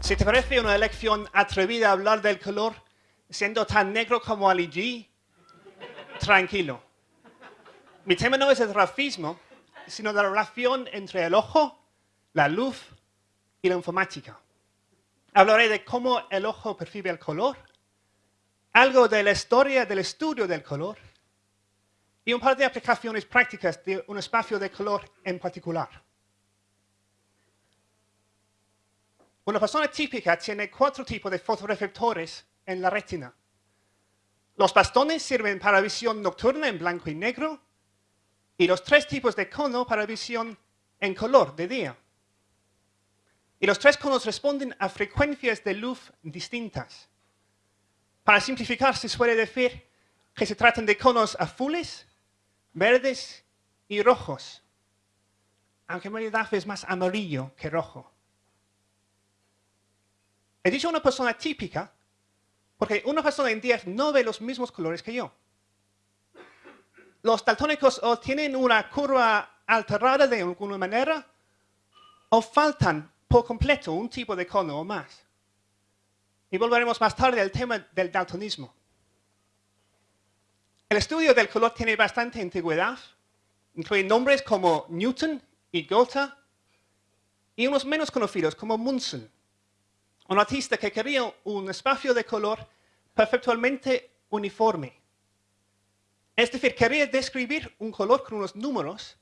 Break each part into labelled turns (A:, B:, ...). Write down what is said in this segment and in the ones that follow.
A: Si te parece una elección atrevida hablar del color siendo tan negro como Ali G, tranquilo. Mi tema no es el grafismo, sino la relación entre el ojo, la luz y la informática. Hablaré de cómo el ojo percibe el color, algo de la historia del estudio del color y un par de aplicaciones prácticas de un espacio de color en particular. Una persona típica tiene cuatro tipos de fotoreflectores en la retina. Los bastones sirven para visión nocturna en blanco y negro y los tres tipos de cono para visión en color de día. Y los tres conos responden a frecuencias de luz distintas. Para simplificar, se suele decir que se tratan de conos azules, verdes y rojos, aunque en realidad es más amarillo que rojo. He dicho una persona típica porque una persona en 10 no ve los mismos colores que yo. Los daltónicos o tienen una curva alterada de alguna manera o faltan por completo un tipo de cono o más. Y volveremos más tarde al tema del daltonismo. El estudio del color tiene bastante antigüedad, incluye nombres como Newton y Gotha, y unos menos conocidos como Munsell, un artista que quería un espacio de color perfectamente uniforme. Es decir, quería describir un color con unos números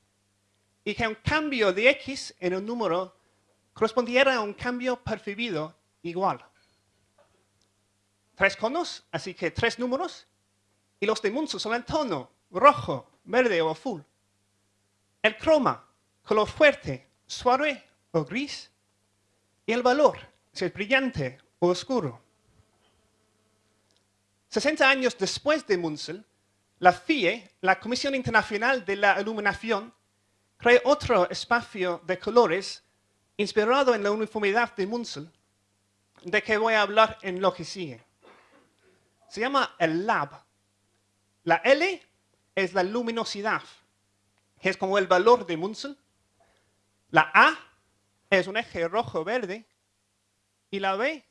A: y que un cambio de X en un número correspondiera a un cambio percibido igual tres conos, así que tres números, y los de Munsell son el tono, rojo, verde o azul. El croma, color fuerte, suave o gris. Y el valor, si es brillante o oscuro. 60 años después de Munsell, la FIE, la Comisión Internacional de la Iluminación, creó otro espacio de colores inspirado en la uniformidad de Munsell, de que voy a hablar en lo que sigue se llama el lab. La L es la luminosidad, que es como el valor de Munsell. La A es un eje rojo-verde y la B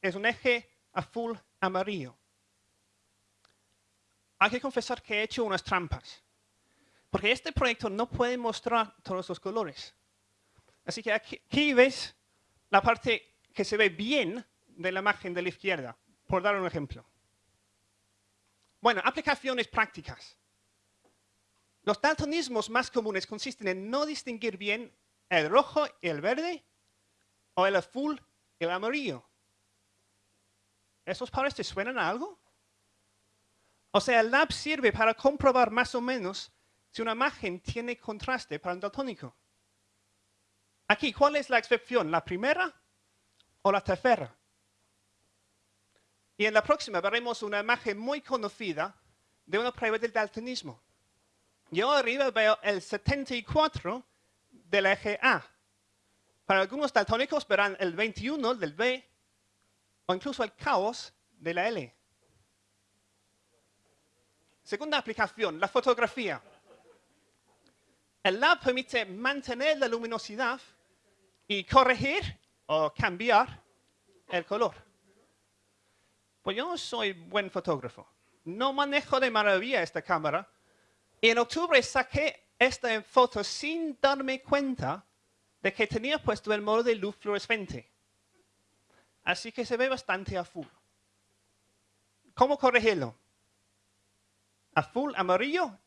A: es un eje azul-amarillo. Hay que confesar que he hecho unas trampas, porque este proyecto no puede mostrar todos los colores. Así que aquí, aquí ves la parte que se ve bien de la imagen de la izquierda, por dar un ejemplo. Bueno, aplicaciones prácticas. Los daltonismos más comunes consisten en no distinguir bien el rojo y el verde o el azul y el amarillo. ¿Esos pares te suenan algo? O sea, el lab sirve para comprobar más o menos si una imagen tiene contraste para un daltónico. Aquí, ¿cuál es la excepción? ¿La primera o la tercera? Y en la próxima veremos una imagen muy conocida de una prueba del daltonismo. Yo arriba veo el 74 del eje A. Para algunos daltónicos verán el 21 del B o incluso el caos de la L. Segunda aplicación, la fotografía. El lab permite mantener la luminosidad y corregir o cambiar el color. Pues yo no soy buen fotógrafo. No manejo de maravilla esta cámara. Y en octubre saqué esta foto sin darme cuenta de que tenía puesto el modo de luz fluorescente. Así que se ve bastante azul. ¿Cómo corregirlo? Azul, amarillo,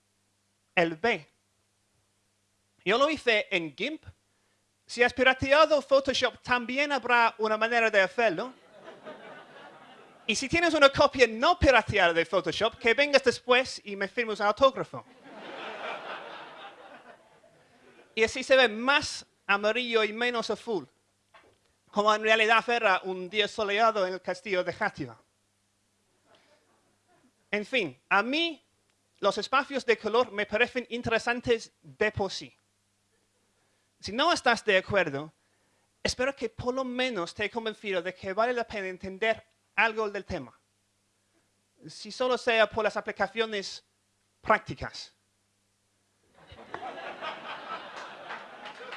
A: el B. Yo lo hice en GIMP. Si has pirateado Photoshop, también habrá una manera de hacerlo. Y si tienes una copia no pirateada de Photoshop, que vengas después y me firmes un autógrafo. y así se ve más amarillo y menos azul, como en realidad era un día soleado en el castillo de Játiva. En fin, a mí los espacios de color me parecen interesantes de por sí. Si no estás de acuerdo, espero que por lo menos te he convencido de que vale la pena entender algo del tema. Si solo sea por las aplicaciones prácticas.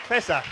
A: César.